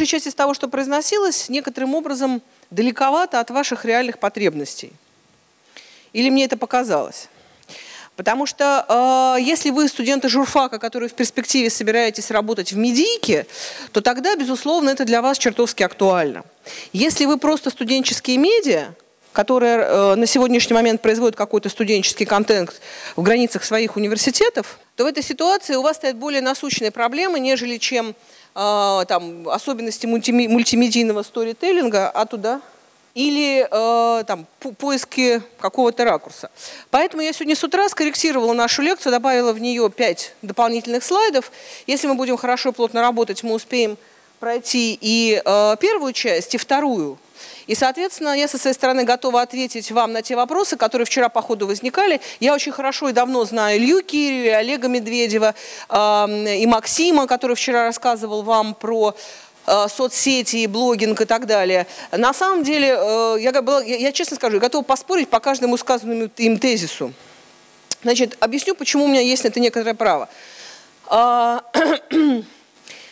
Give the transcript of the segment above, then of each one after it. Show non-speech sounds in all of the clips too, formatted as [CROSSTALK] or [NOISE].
большая часть из того, что произносилось, некоторым образом далековато от ваших реальных потребностей. Или мне это показалось? Потому что э, если вы студенты журфака, которые в перспективе собираетесь работать в медийке, то тогда, безусловно, это для вас чертовски актуально. Если вы просто студенческие медиа, которые э, на сегодняшний момент производят какой-то студенческий контент в границах своих университетов, то в этой ситуации у вас стоят более насущные проблемы, нежели чем э, там, особенности мультимедийного сторителлинга, а туда или э, там, по поиски какого-то ракурса. Поэтому я сегодня с утра скорректировала нашу лекцию, добавила в нее 5 дополнительных слайдов. Если мы будем хорошо плотно работать, мы успеем пройти и э, первую часть, и вторую. И, соответственно, я со своей стороны готова ответить вам на те вопросы, которые вчера по ходу возникали. Я очень хорошо и давно знаю Илью Кирева, Олега Медведева и Максима, который вчера рассказывал вам про Э, соцсети, блогинг и так далее. На самом деле, э, я, я честно скажу, я готова поспорить по каждому сказанному им тезису. Значит, объясню, почему у меня есть на это некоторое право. [CLEARS THROAT]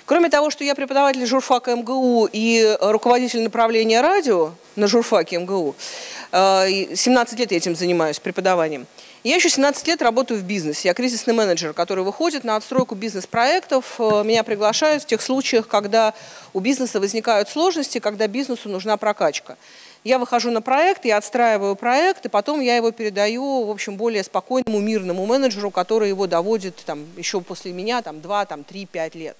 Кроме того, что я преподаватель журфака МГУ и руководитель направления радио на журфаке МГУ, 17 э, лет я этим занимаюсь преподаванием – я еще 17 лет работаю в бизнесе. Я кризисный менеджер, который выходит на отстройку бизнес-проектов. Э, меня приглашают в тех случаях, когда у бизнеса возникают сложности, когда бизнесу нужна прокачка. Я выхожу на проект, я отстраиваю проект, и потом я его передаю, в общем, более спокойному, мирному менеджеру, который его доводит там, еще после меня там, 2, там, 3, 5 лет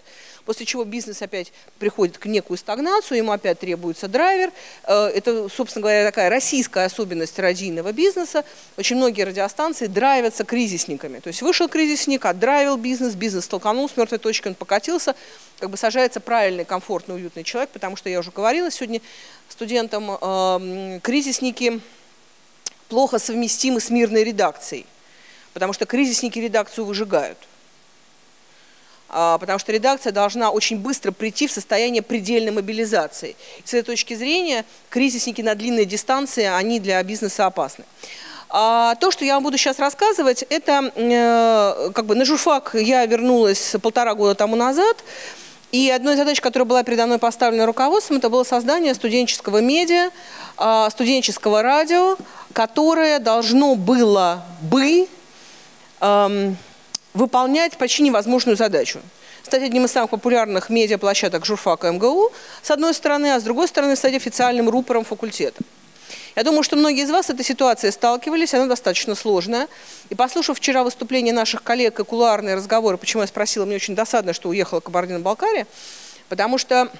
после чего бизнес опять приходит к некую стагнацию, ему опять требуется драйвер. Э, это, собственно говоря, такая российская особенность радийного бизнеса. Очень многие радиостанции драйвятся кризисниками. То есть вышел кризисник, отдрайвил бизнес, бизнес столкнул с мертвой точкой, он покатился, как бы сажается правильный, комфортный, уютный человек, потому что я уже говорила сегодня студентам, э, кризисники плохо совместимы с мирной редакцией, потому что кризисники редакцию выжигают. А, потому что редакция должна очень быстро прийти в состояние предельной мобилизации. С этой точки зрения кризисники на длинной дистанции, они для бизнеса опасны. А то, что я вам буду сейчас рассказывать, это э, как бы на журфак я вернулась полтора года тому назад, и одной из задач, которая была передо мной поставлена руководством, это было создание студенческого медиа, э, студенческого радио, которое должно было бы... Э, выполнять почти невозможную задачу. Стать одним из самых популярных медиаплощадок журфака МГУ, с одной стороны, а с другой стороны стать официальным рупором факультета. Я думаю, что многие из вас с этой ситуацией сталкивались, она достаточно сложная. И послушав вчера выступление наших коллег и кулуарные разговоры, почему я спросила, мне очень досадно, что уехала Кабардино-Балкария, потому что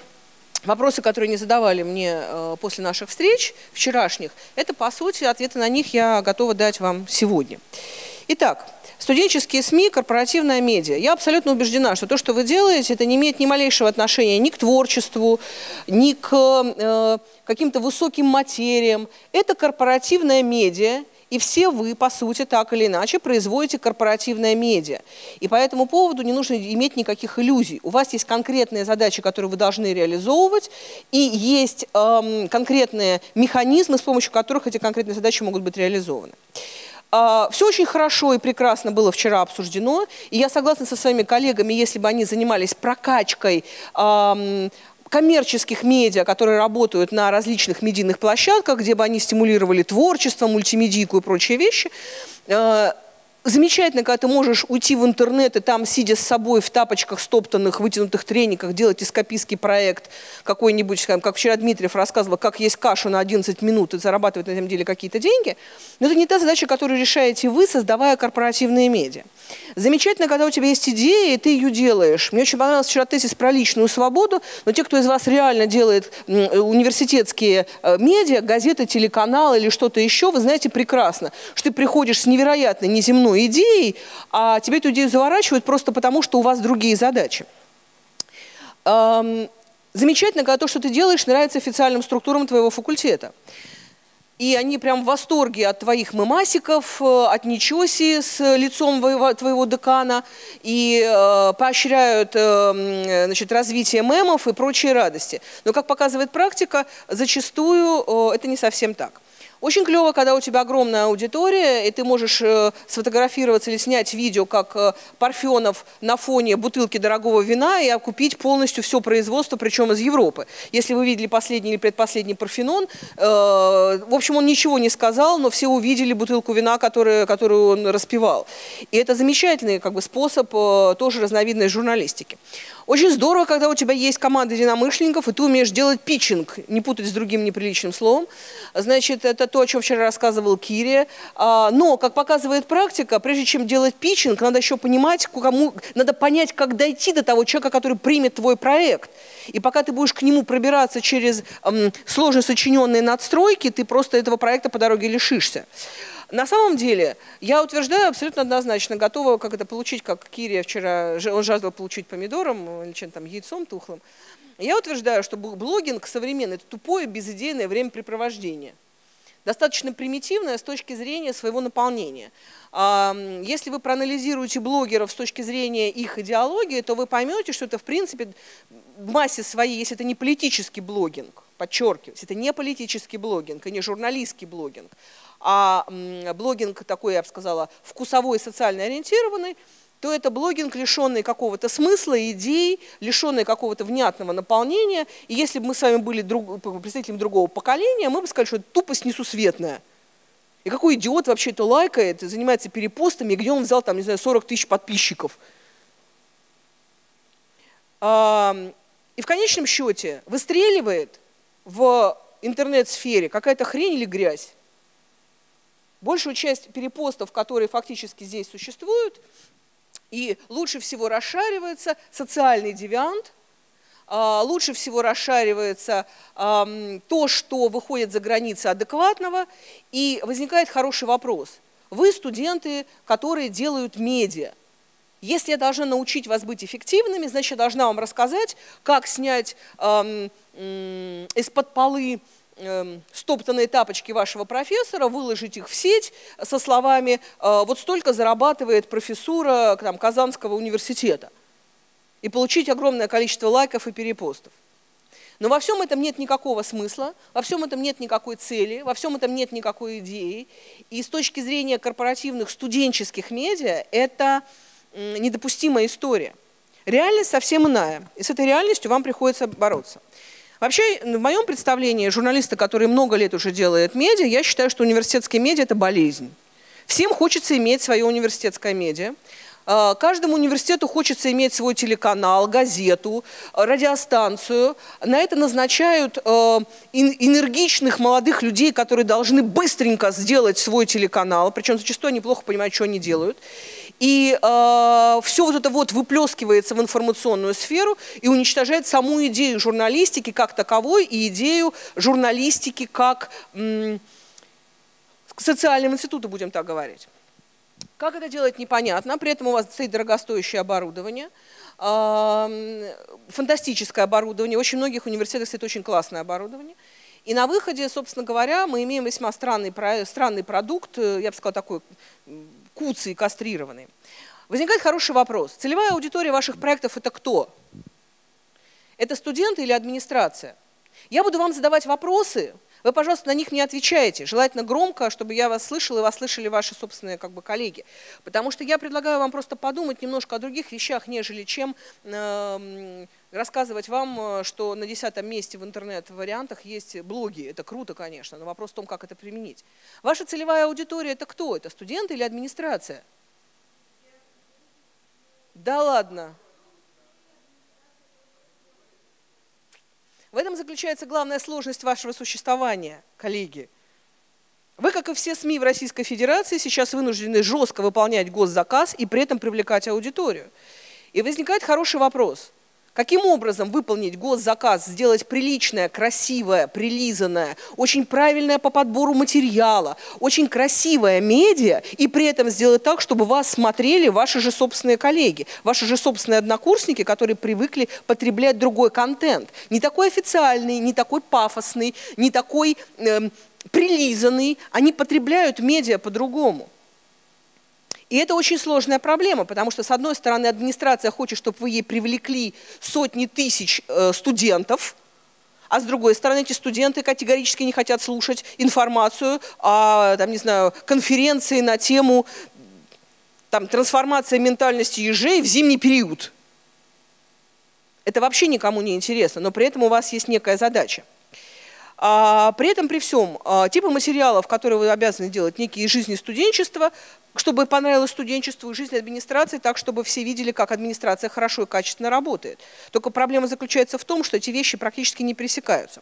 вопросы, которые не задавали мне э, после наших встреч вчерашних, это, по сути, ответы на них я готова дать вам сегодня. Итак, Студенческие СМИ, корпоративная медиа. Я абсолютно убеждена, что то, что вы делаете, это не имеет ни малейшего отношения ни к творчеству, ни к э, каким-то высоким материям. Это корпоративная медиа, и все вы, по сути, так или иначе, производите корпоративное медиа. И по этому поводу не нужно иметь никаких иллюзий. У вас есть конкретные задачи, которые вы должны реализовывать, и есть эм, конкретные механизмы, с помощью которых эти конкретные задачи могут быть реализованы. А, Все очень хорошо и прекрасно было вчера обсуждено, и я согласна со своими коллегами, если бы они занимались прокачкой коммерческих медиа, которые работают на различных медийных площадках, где бы они стимулировали творчество, мультимедийку и прочие вещи, э, замечательно, когда ты можешь уйти в интернет и там, сидя с собой в тапочках, стоптанных, вытянутых трениках, делать эскапистский проект какой-нибудь, как вчера Дмитриев рассказывал, как есть кашу на 11 минут и зарабатывать на этом деле какие-то деньги. Но это не та задача, которую решаете вы, создавая корпоративные медиа. Замечательно, когда у тебя есть идея, и ты ее делаешь. Мне очень понравился вчера тезис про личную свободу, но те, кто из вас реально делает университетские э, медиа, газеты, телеканалы или что-то еще, вы знаете прекрасно, что ты приходишь с невероятной неземной идеей, а тебе эту идею заворачивают просто потому, что у вас другие задачи. Замечательно, когда то, что ты делаешь, нравится официальным структурам твоего факультета и они прям в восторге от твоих мемасиков, э, от ничоси с лицом твоего декана, и э, поощряют э, значит, развитие мемов и прочие радости. Но, как показывает практика, зачастую э, это не совсем так. Очень клево, когда у тебя огромная аудитория, и ты можешь э, сфотографироваться или снять видео, как э, Парфенов на фоне бутылки дорогого вина и окупить полностью все производство, причем из Европы. Если вы видели последний или предпоследний Парфенон, э, в общем, он ничего не сказал, но все увидели бутылку вина, которую, которую он распевал. И это замечательный как бы, способ тоже разновидной журналистики. Очень здорово, когда у тебя есть команда единомышленников, и ты умеешь делать питчинг, не путать с другим неприличным словом. Значит, это то, о чем вчера рассказывал Кири. А, но, как показывает практика, прежде чем делать питчинг, надо еще понимать, кому, надо понять, как дойти до того человека, который примет твой проект. И пока ты будешь к нему пробираться через эм, сложно сочиненные надстройки, ты просто этого проекта по дороге лишишься. На самом деле, я утверждаю абсолютно однозначно, готова как это получить, как Кирия вчера, он жаждал получить помидором или чем там, яйцом тухлым. Я утверждаю, что блогинг современный – это тупое, безыдейное времяпрепровождение. Достаточно примитивное с точки зрения своего наполнения. Если вы проанализируете блогеров с точки зрения их идеологии, то вы поймете, что это в принципе в массе своей, если это не политический блогинг, подчеркиваю, это не политический блогинг и не журналистский блогинг, а блогинг такой, я бы сказала, вкусовой, социально ориентированный, то это блогинг, лишенный какого-то смысла, идей, лишенный какого-то внятного наполнения. И если бы мы с вами были друг, представителями другого поколения, мы бы сказали, что это тупость несусветная. И какой идиот вообще это лайкает, занимается перепостами, где он взял там, не знаю, 40 тысяч подписчиков. И в конечном счете выстреливает в интернет-сфере какая-то хрень или грязь. Большую часть перепостов, которые фактически здесь существуют, и лучше всего расшаривается социальный девиант, а, лучше всего расшаривается то, что выходит за границы адекватного, и возникает хороший вопрос. Вы студенты, которые делают медиа. Если я должна научить вас быть эффективными, значит, я должна вам рассказать, как снять из-под полы Эм, стоптанные тапочки вашего профессора, выложить их в сеть со словами «Э, «вот столько зарабатывает профессура там, Казанского университета» и получить огромное количество лайков и перепостов. Но во всем этом нет никакого смысла, во всем этом нет никакой цели, во всем этом нет никакой идеи. И с точки зрения корпоративных студенческих медиа это недопустимая история. Реальность совсем иная, и с этой реальностью вам приходится бороться. Вообще, в моем представлении, журналисты, которые много лет уже делают медиа, я считаю, что университетские медиа – это болезнь. Всем хочется иметь свое университетское медиа. А, каждому университету хочется иметь свой телеканал, газету, радиостанцию. На это назначают а, энергичных молодых людей, которые должны быстренько сделать свой телеканал, причем зачастую они плохо понимают, что они делают. И э, все вот это вот выплескивается в информационную сферу и уничтожает саму идею журналистики как таковой и идею журналистики как социального института, будем так говорить. Как это делать, непонятно. При этом у вас стоит дорогостоящее оборудование, фантастическое оборудование. Очень многих университетах стоит очень классное оборудование. И на выходе, собственно говоря, мы имеем весьма странный, странный продукт, э, я бы сказала, такой куцый, кастрированный. Возникает хороший вопрос. Целевая аудитория ваших проектов – это кто? Это студенты или администрация? Я буду вам задавать вопросы, вы, пожалуйста, на них не отвечаете. Желательно громко, чтобы я вас слышал и вас слышали ваши собственные как бы, коллеги. Потому что я предлагаю вам просто подумать немножко о других вещах, нежели чем э, рассказывать вам, э, что на десятом месте в интернет-вариантах есть блоги. Это круто, конечно, но вопрос в том, как это применить. Ваша целевая аудитория – это кто? Это студенты или администрация? Да ладно. В этом заключается главная сложность вашего существования, коллеги. Вы, как и все СМИ в Российской Федерации, сейчас вынуждены жестко выполнять госзаказ и при этом привлекать аудиторию. И возникает хороший вопрос – Каким образом выполнить госзаказ, сделать приличное, красивое, прилизанное, очень правильное по подбору материала, очень красивое медиа, и при этом сделать так, чтобы вас смотрели ваши же собственные коллеги, ваши же собственные однокурсники, которые привыкли потреблять другой контент. Не такой официальный, не такой пафосный, не такой э, прилизанный. Они потребляют медиа по-другому. И это очень сложная проблема, потому что, с одной стороны, администрация хочет, чтобы вы ей привлекли сотни тысяч э, студентов, а с другой стороны эти студенты категорически не хотят слушать информацию о, там, не знаю, конференции на тему там, трансформация ментальности ежей в зимний период. Это вообще никому не интересно, но при этом у вас есть некая задача. А, при этом, при всем, а, типы материалов, которые вы обязаны делать, некие жизни студенчества, чтобы понравилось студенчеству и жизнь администрации, так, чтобы все видели, как администрация хорошо и качественно работает. Только проблема заключается в том, что эти вещи практически не пересекаются.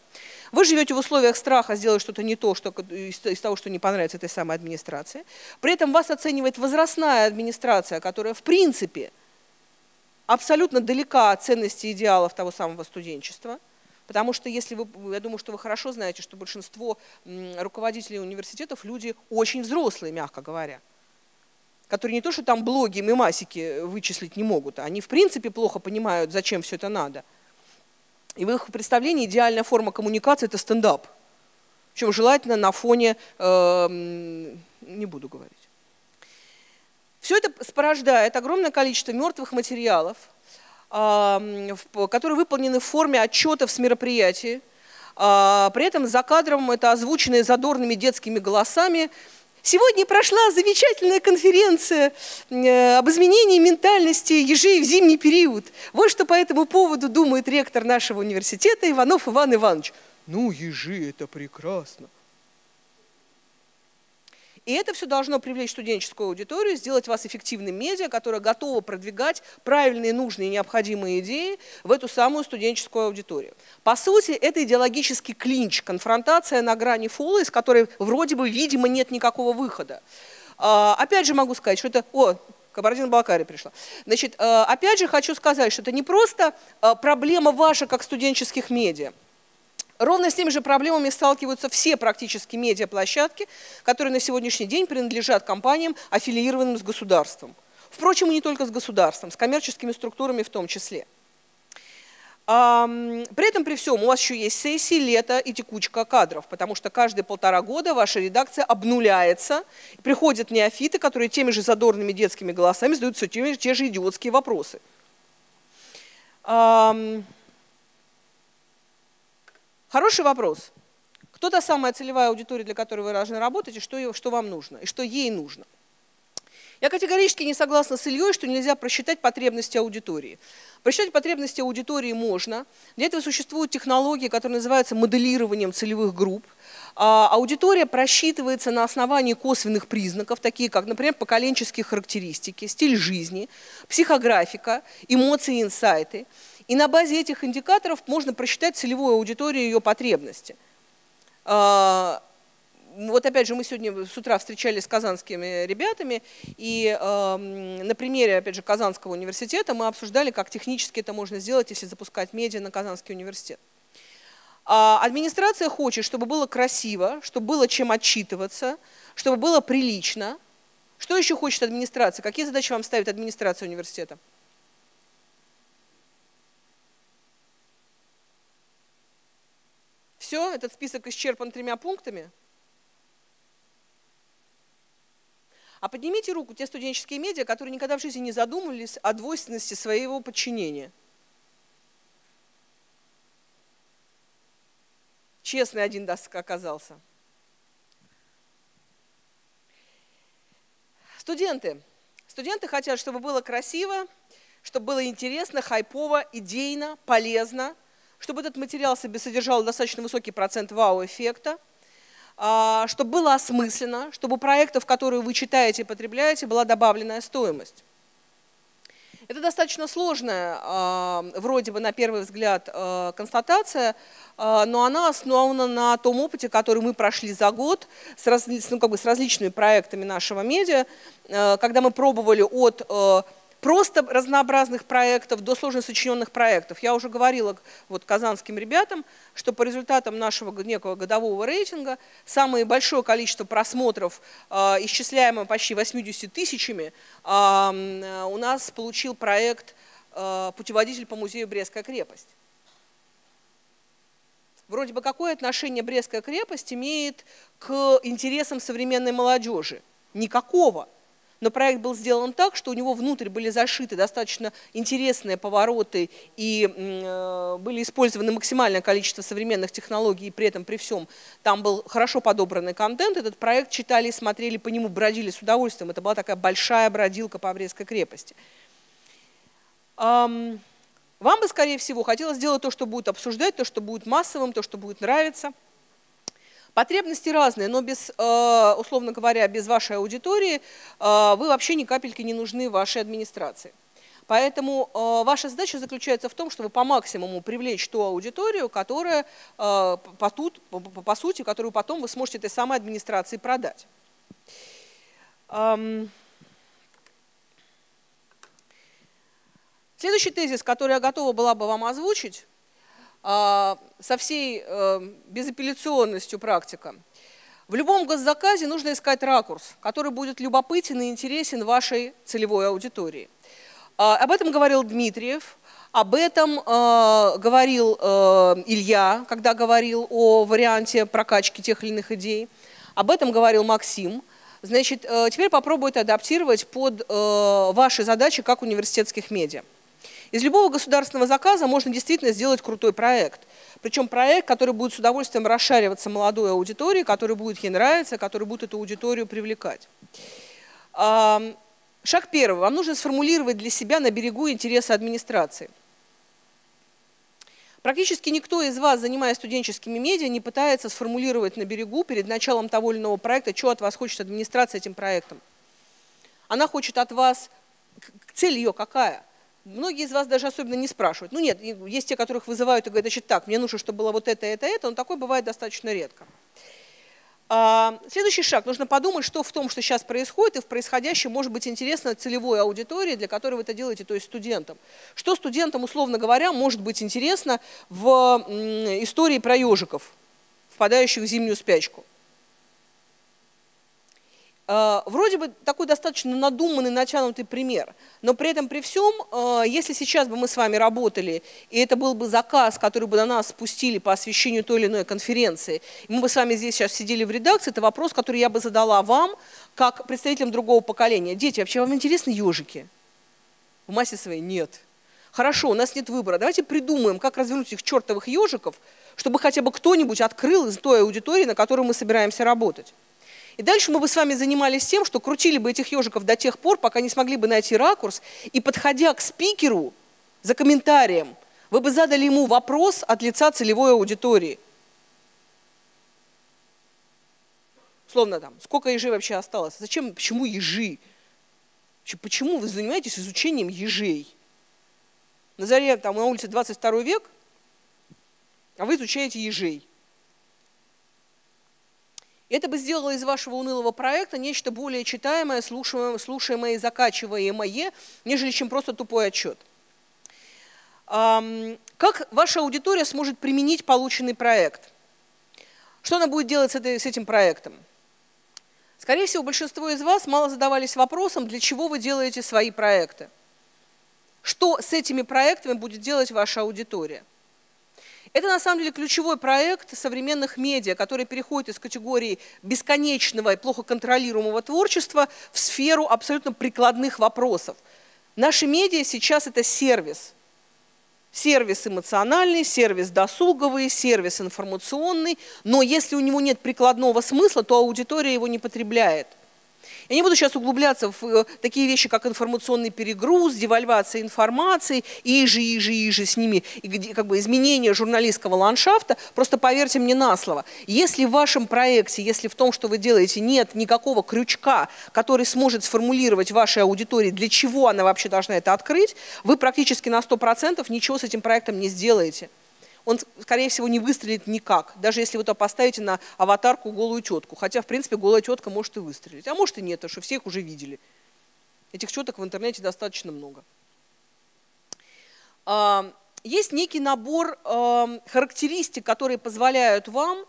Вы живете в условиях страха сделать что-то не то, что, из, из того, что не понравится этой самой администрации. При этом вас оценивает возрастная администрация, которая в принципе абсолютно далека от ценностей и идеалов того самого студенчества – Потому что если вы, я думаю, что вы хорошо знаете, что большинство руководителей университетов люди очень взрослые, мягко говоря которые не то, что там блоги, мемасики вычислить не могут, они в принципе плохо понимают, зачем все это надо. И в их представлении идеальная форма коммуникации – это стендап. Причем желательно на фоне, э, не буду говорить. Все это порождает огромное количество мертвых материалов, которые выполнены в форме отчетов с мероприятий. А, при этом за кадром это озвученные задорными детскими голосами. Сегодня прошла замечательная конференция э, об изменении ментальности ежей в зимний период. Вот что по этому поводу думает ректор нашего университета Иванов Иван Иванович. Ну, ежи – это прекрасно. И это все должно привлечь студенческую аудиторию, сделать вас эффективным медиа, которое готово продвигать правильные, нужные, необходимые идеи в эту самую студенческую аудиторию. По сути, это идеологический клинч, конфронтация на грани фола, из которой вроде бы, видимо, нет никакого выхода. А, опять же могу сказать, что это... О, Кабардино-Балкария пришла. Значит, а, опять же хочу сказать, что это не просто а, проблема ваша как студенческих медиа. Ровно с теми же проблемами сталкиваются все практически медиаплощадки, которые на сегодняшний день принадлежат компаниям, аффилированным с государством. Впрочем, и не только с государством, с коммерческими структурами в том числе. При этом, при всем, у вас еще есть сессии, лето и текучка кадров, потому что каждые полтора года ваша редакция обнуляется, приходят неофиты, которые теми же задорными детскими голосами задают все те, же идиотские вопросы. Хороший вопрос. Кто та самая целевая аудитория, для которой вы должны работать, и что, что вам нужно, и что ей нужно? Я категорически не согласна с Ильей, что нельзя просчитать потребности аудитории. Просчитать потребности аудитории можно. Для этого существуют технологии, которые называются моделированием целевых групп. А, аудитория просчитывается на основании косвенных признаков, такие как, например, поколенческие характеристики, стиль жизни, психографика, эмоции, инсайты. И на базе этих индикаторов можно просчитать целевую аудиторию и ее потребности. А, вот опять же, мы сегодня с утра встречались с казанскими ребятами, и э, на примере, опять же, Казанского университета мы обсуждали, как технически это можно сделать, если запускать медиа на Казанский университет. А администрация хочет, чтобы было красиво, чтобы было чем отчитываться, чтобы было прилично. Что еще хочет администрация? Какие задачи вам ставит администрация университета? Все, этот список исчерпан тремя пунктами. А поднимите руку те студенческие медиа, которые никогда в жизни не задумывались о двойственности своего подчинения. Честный один доск оказался. Студенты. Студенты хотят, чтобы было красиво, чтобы было интересно, хайпово, идейно, полезно – чтобы этот материал себе содержал достаточно высокий процент вау-эффекта, а, чтобы было осмысленно, чтобы у проектов, которые вы читаете и потребляете, была добавленная стоимость. Это достаточно сложная, а, вроде бы на первый взгляд, а, констатация, но она основана на том опыте, который мы прошли за год с, разли, ну, как бы с различными проектами нашего медиа, когда мы пробовали от просто разнообразных проектов до сложно сочиненных проектов. Я уже говорила вот казанским ребятам, что по результатам нашего некого годового рейтинга самое большое количество просмотров, э, исчисляемое почти 80 тысячами, э, у нас получил проект э, «Путеводитель по музею Брестская крепость». Вроде бы какое отношение Брестская крепость имеет к интересам современной молодежи? Никакого. Но проект был сделан так, что у него внутрь были зашиты достаточно интересные повороты и э, были использованы максимальное количество современных технологий, и при этом при всем там был хорошо подобранный контент. Этот проект читали, смотрели по нему, бродили с удовольствием. Это была такая большая бродилка по Брестской крепости. Вам бы, скорее всего, хотелось сделать то, что будет обсуждать, то, что будет массовым, то, что будет нравиться – Потребности разные, но без, э, условно говоря, без вашей аудитории э, вы вообще ни капельки не нужны вашей администрации. Поэтому э, ваша задача заключается в том, чтобы по максимуму привлечь ту аудиторию, которая по, тут, по, по сути, которую потом вы сможете этой самой администрации продать. Следующий тезис, который я готова была бы вам озвучить, со всей э, безапелляционностью практика. В любом госзаказе нужно искать ракурс, который будет любопытен и интересен вашей целевой аудитории. А, об этом говорил Дмитриев, об этом э, говорил э, Илья, когда говорил о варианте прокачки тех или иных идей. Об этом говорил Максим. Значит, теперь попробую это адаптировать под ваши задачи как университетских медиа. Из любого государственного заказа можно действительно сделать крутой проект. Причем проект, который будет с удовольствием расшариваться молодой аудитории, который будет ей нравиться, который будет эту аудиторию привлекать. Шаг первый. Вам нужно сформулировать для себя на берегу интересы администрации. Практически никто из вас, занимаясь студенческими медиа, не пытается сформулировать на берегу перед началом того или иного проекта, что от вас хочет администрация этим проектом. Она хочет от вас, цель ее какая? Многие из вас даже особенно не спрашивают. Ну нет, есть те, которых вызывают и говорят, значит так, мне нужно, чтобы было вот это, это, это, но такое бывает достаточно редко. А, следующий шаг. Нужно подумать, что в том, что сейчас происходит, и в происходящем может быть интересно целевой аудитории, для которой вы это делаете, то есть студентам. Что студентам, условно говоря, может быть интересно в истории про ежиков, впадающих в зимнюю спячку. Э, вроде бы такой достаточно надуманный, натянутый пример, но при этом при всем, э, если сейчас бы мы с вами работали, и это был бы заказ, который бы на нас спустили по освещению той или иной конференции, и мы бы с вами здесь сейчас сидели в редакции, это вопрос, который я бы задала вам, как представителям другого поколения. Дети, вообще вам интересны ежики? В массе своей нет. Хорошо, у нас нет выбора. Давайте придумаем, как развернуть этих чертовых ежиков, чтобы хотя бы кто-нибудь открыл из той аудитории, на которой мы собираемся работать. И дальше мы бы с вами занимались тем, что крутили бы этих ежиков до тех пор, пока не смогли бы найти ракурс, и подходя к спикеру за комментарием, вы бы задали ему вопрос от лица целевой аудитории. Словно там, сколько ежей вообще осталось? Зачем, почему ежи? Почему вы занимаетесь изучением ежей? На заре, там, на улице 22 век, а вы изучаете ежей. Это бы сделало из вашего унылого проекта нечто более читаемое, слушаемое, слушаемое и закачиваемое, нежели чем просто тупой отчет. Как ваша аудитория сможет применить полученный проект? Что она будет делать с, этой, с этим проектом? Скорее всего, большинство из вас мало задавались вопросом, для чего вы делаете свои проекты. Что с этими проектами будет делать ваша аудитория? Это на самом деле ключевой проект современных медиа, который переходит из категории бесконечного и плохо контролируемого творчества в сферу абсолютно прикладных вопросов. Наши медиа сейчас это сервис. Сервис эмоциональный, сервис досуговый, сервис информационный, но если у него нет прикладного смысла, то аудитория его не потребляет. Я не буду сейчас углубляться в э, такие вещи, как информационный перегруз, девальвация информации, и же, и же, и же с ними, и как бы изменение журналистского ландшафта. Просто поверьте мне на слово. Если в вашем проекте, если в том, что вы делаете, нет никакого крючка, который сможет сформулировать вашей аудитории, для чего она вообще должна это открыть, вы практически на 100% ничего с этим проектом не сделаете он, скорее всего, не выстрелит никак, даже если вы то поставите на аватарку голую тетку. Хотя, в принципе, голая тетка может и выстрелить. А может и нет, потому что все их уже видели. Этих четок в интернете достаточно много. А, есть некий набор а, характеристик, которые позволяют вам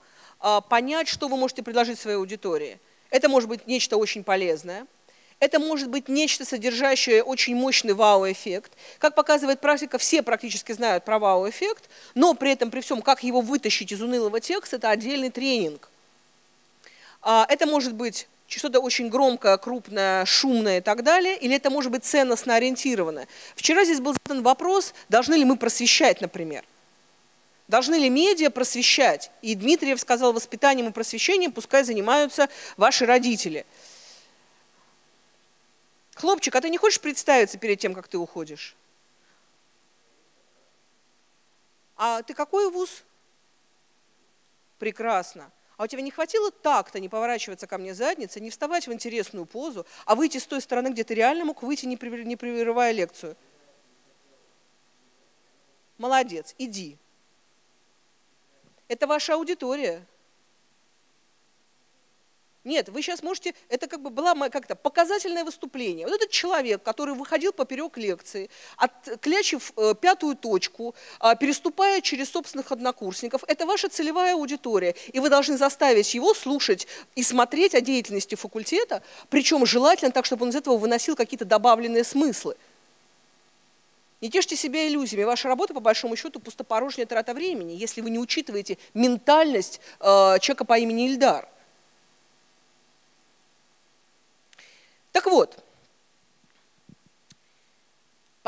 а, понять, что вы можете предложить своей аудитории. Это может быть нечто очень полезное – это может быть нечто, содержащее очень мощный вау-эффект. Как показывает практика, все практически знают про вау-эффект, но при этом, при всем, как его вытащить из унылого текста, это отдельный тренинг. А, это может быть что-то очень громкое, крупное, шумное и так далее, или это может быть ценностно ориентированное. Вчера здесь был задан вопрос, должны ли мы просвещать, например. Должны ли медиа просвещать? И Дмитриев сказал, воспитанием и просвещением пускай занимаются ваши родители. Хлопчик, а ты не хочешь представиться перед тем, как ты уходишь? А ты какой вуз? Прекрасно. А у тебя не хватило так-то не поворачиваться ко мне задницей, не вставать в интересную позу, а выйти с той стороны, где ты реально мог выйти, не прерывая лекцию? Молодец, иди. Это ваша аудитория. Нет, вы сейчас можете, это как бы было как-то показательное выступление. Вот этот человек, который выходил поперек лекции, отклячив э, пятую точку, э, переступая через собственных однокурсников, это ваша целевая аудитория, и вы должны заставить его слушать и смотреть о деятельности факультета, причем желательно так, чтобы он из этого выносил какие-то добавленные смыслы. Не тешьте себя иллюзиями. Ваша работа, по большому счету, пустопорожняя трата времени, если вы не учитываете ментальность э, человека по имени Ильдар. Так вот,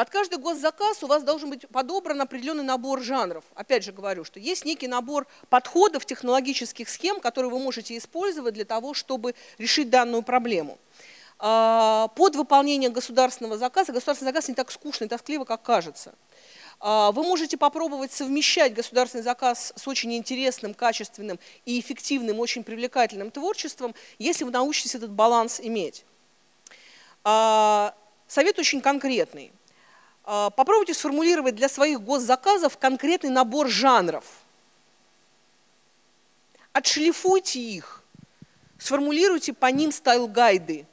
под каждый госзаказ у вас должен быть подобран определенный набор жанров. Опять же говорю, что есть некий набор подходов, технологических схем, которые вы можете использовать для того, чтобы решить данную проблему. А, под выполнение государственного заказа, государственный заказ не так скучно и тоскливо, как кажется. А, вы можете попробовать совмещать государственный заказ с очень интересным, качественным и эффективным, очень привлекательным творчеством, если вы научитесь этот баланс иметь. А, совет очень конкретный. А, попробуйте сформулировать для своих госзаказов конкретный набор жанров. Отшлифуйте их, сформулируйте по ним стайл-гайды.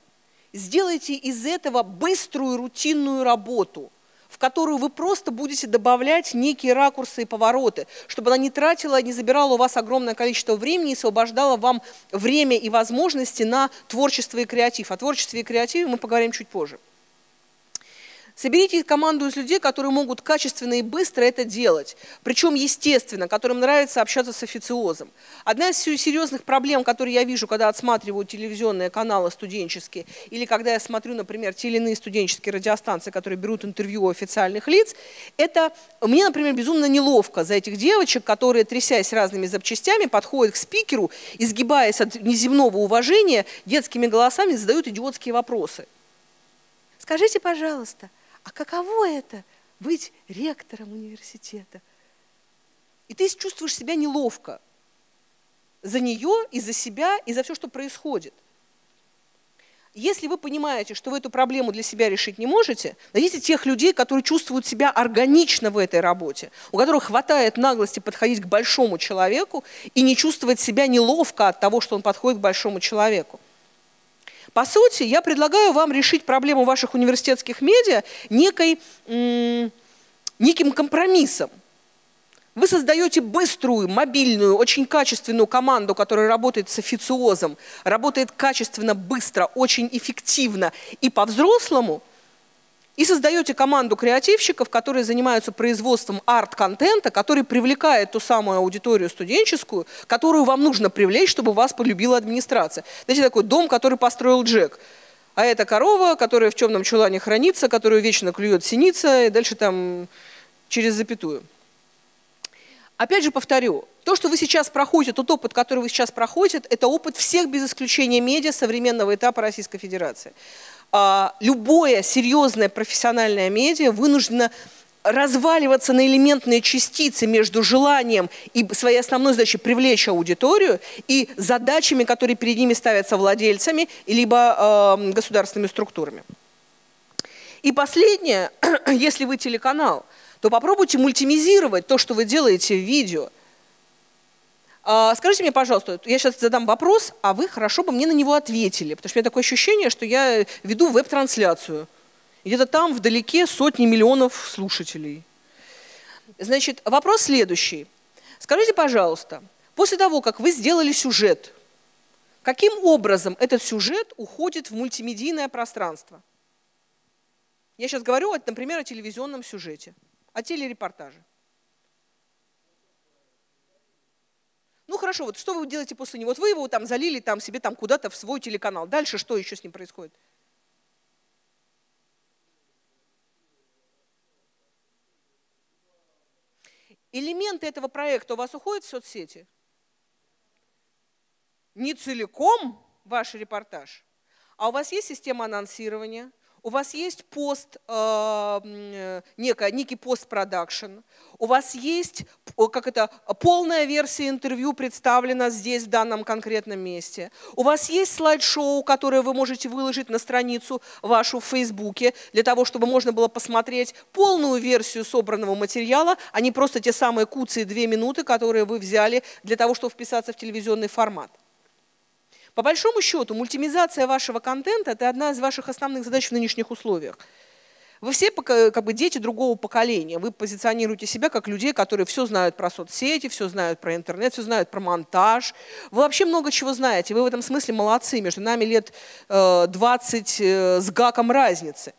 Сделайте из этого быструю рутинную работу – которую вы просто будете добавлять некие ракурсы и повороты, чтобы она не тратила, не забирала у вас огромное количество времени и освобождала вам время и возможности на творчество и креатив. О творчестве и креативе мы поговорим чуть позже. Соберите команду из людей, которые могут качественно и быстро это делать. Причем, естественно, которым нравится общаться с официозом. Одна из серьезных проблем, которые я вижу, когда отсматриваю телевизионные каналы студенческие, или когда я смотрю, например, те или иные студенческие радиостанции, которые берут интервью у официальных лиц, это мне, например, безумно неловко за этих девочек, которые, трясясь разными запчастями, подходят к спикеру, изгибаясь от неземного уважения, детскими голосами задают идиотские вопросы. Скажите, пожалуйста, а каково это быть ректором университета? И ты чувствуешь себя неловко за нее и за себя, и за все, что происходит. Если вы понимаете, что вы эту проблему для себя решить не можете, найдите тех людей, которые чувствуют себя органично в этой работе, у которых хватает наглости подходить к большому человеку и не чувствовать себя неловко от того, что он подходит к большому человеку. По сути, я предлагаю вам решить проблему ваших университетских медиа некой, неким компромиссом. Вы создаете быструю, мобильную, очень качественную команду, которая работает с официозом, работает качественно, быстро, очень эффективно и по-взрослому – и создаете команду креативщиков, которые занимаются производством арт-контента, который привлекает ту самую аудиторию студенческую, которую вам нужно привлечь, чтобы вас полюбила администрация. Знаете, такой дом, который построил Джек. А это корова, которая в темном чулане хранится, которую вечно клюет синица, и дальше там через запятую. Опять же повторю, то, что вы сейчас проходите, тот опыт, который вы сейчас проходите, это опыт всех без исключения медиа современного этапа Российской Федерации. А, любое серьезное профессиональное медиа вынуждено разваливаться на элементные частицы между желанием и своей основной задачей привлечь аудиторию и задачами, которые перед ними ставятся владельцами либо э, государственными структурами. И последнее, [CLEARS THROAT] если вы телеканал, то попробуйте мультимизировать то, что вы делаете в видео – скажите мне, пожалуйста, я сейчас задам вопрос, а вы хорошо бы мне на него ответили, потому что у меня такое ощущение, что я веду веб-трансляцию. Где-то там вдалеке сотни миллионов слушателей. Значит, вопрос следующий. Скажите, пожалуйста, после того, как вы сделали сюжет, каким образом этот сюжет уходит в мультимедийное пространство? Я сейчас говорю, например, о телевизионном сюжете, о телерепортаже. Ну хорошо, вот что вы делаете после него? Вот вы его там залили там себе там куда-то в свой телеканал. Дальше что еще с ним происходит? Элементы этого проекта у вас уходят в соцсети? Не целиком ваш репортаж, а у вас есть система анонсирования, у вас есть пост, э, э некий, некий постпродакшн, у вас есть как это, полная версия интервью представлена здесь, в данном конкретном месте. У вас есть слайд-шоу, которое вы можете выложить на страницу вашу в Фейсбуке, для того, чтобы можно было посмотреть полную версию собранного материала, а не просто те самые куцы две минуты, которые вы взяли для того, чтобы вписаться в телевизионный формат. По большому счету, мультимизация вашего контента – это одна из ваших основных задач в нынешних условиях. Вы все как бы дети другого поколения. Вы позиционируете себя как людей, которые все знают про соцсети, все знают про интернет, все знают про монтаж. Вы вообще много чего знаете. Вы в этом смысле молодцы. Между нами лет 20 э, с гаком разницы.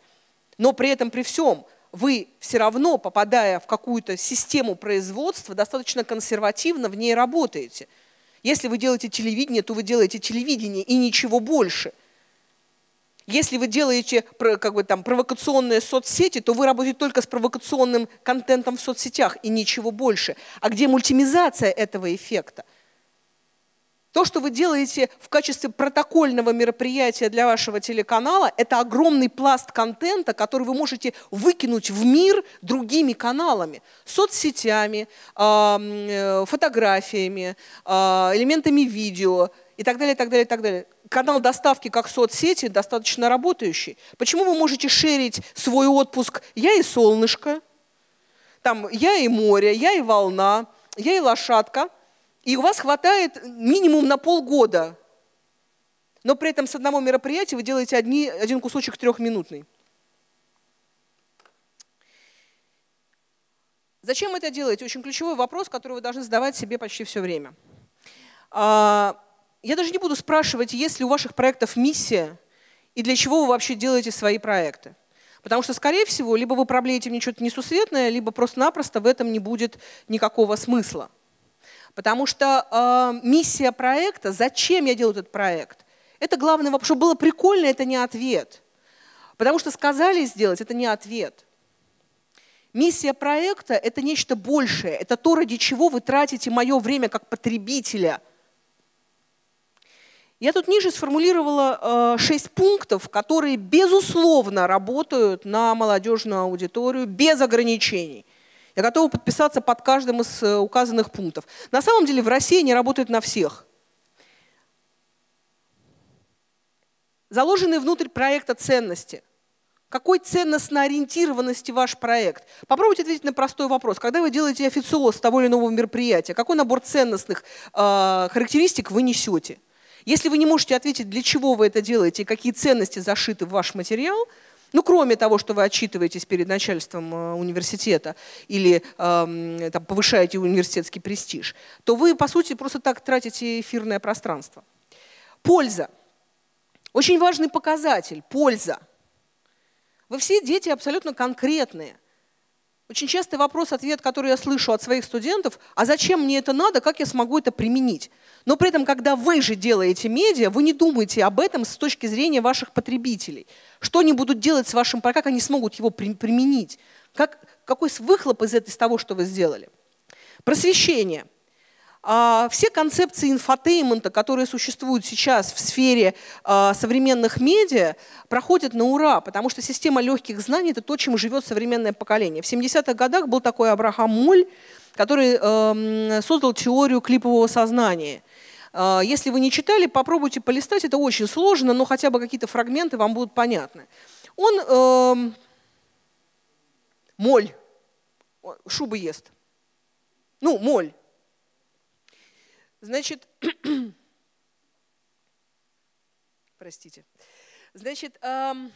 Но при этом, при всем, вы все равно, попадая в какую-то систему производства, достаточно консервативно в ней работаете – если вы делаете телевидение, то вы делаете телевидение и ничего больше. Если вы делаете как бы, там, провокационные соцсети, то вы работаете только с провокационным контентом в соцсетях и ничего больше. А где мультимизация этого эффекта? То, что вы делаете в качестве протокольного мероприятия для вашего телеканала, это огромный пласт контента, который вы можете выкинуть в мир другими каналами, соцсетями, э, фотографиями, а, элементами видео и так далее, и так далее, и так далее. Канал доставки как соцсети достаточно работающий. Почему вы можете шерить свой отпуск «Я и солнышко», там «Я и море», «Я и волна», «Я и лошадка», и у вас хватает минимум на полгода, но при этом с одного мероприятия вы делаете одни, один кусочек трехминутный. Зачем это делаете? Очень ключевой вопрос, который вы должны задавать себе почти все время. А, я даже не буду спрашивать, есть ли у ваших проектов миссия и для чего вы вообще делаете свои проекты. Потому что, скорее всего, либо вы проблеете мне что-то несусветное, либо просто-напросто в этом не будет никакого смысла. Потому что э, миссия проекта, зачем я делаю этот проект, это вопрос. Чтобы было прикольно, это не ответ. Потому что сказали сделать, это не ответ. Миссия проекта – это нечто большее, это то, ради чего вы тратите мое время как потребителя. Я тут ниже сформулировала э, шесть пунктов, которые, безусловно, работают на молодежную аудиторию без ограничений – я готова подписаться под каждым из э, указанных пунктов. На самом деле в России они работают на всех. Заложенные внутрь проекта ценности. Какой ценностно ориентированности ваш проект? Попробуйте ответить на простой вопрос. Когда вы делаете официоз того или иного мероприятия, какой набор ценностных э, характеристик вы несете? Если вы не можете ответить, для чего вы это делаете и какие ценности зашиты в ваш материал – ну, кроме того, что вы отчитываетесь перед начальством э, университета или э, там, повышаете университетский престиж, то вы, по сути, просто так тратите эфирное пространство. Польза. Очень важный показатель – польза. Вы все дети абсолютно конкретные. Очень частый вопрос-ответ, который я слышу от своих студентов, а зачем мне это надо, как я смогу это применить? Но при этом, когда вы же делаете медиа, вы не думаете об этом с точки зрения ваших потребителей. Что они будут делать с вашим, как они смогут его применить? Как, какой выхлоп из, из того, что вы сделали? Просвещение – все концепции инфотеймента, которые существуют сейчас в сфере а, современных медиа, проходят на ура, потому что система легких знаний – это то, чем живет современное поколение. В 70-х годах был такой Абрахам Моль, который эм, создал теорию клипового сознания. А, если вы не читали, попробуйте полистать, это очень сложно, но хотя бы какие-то фрагменты вам будут понятны. Он эм, моль, шубы ест. Ну, моль. Значит, [COUGHS] простите. Значит, эм,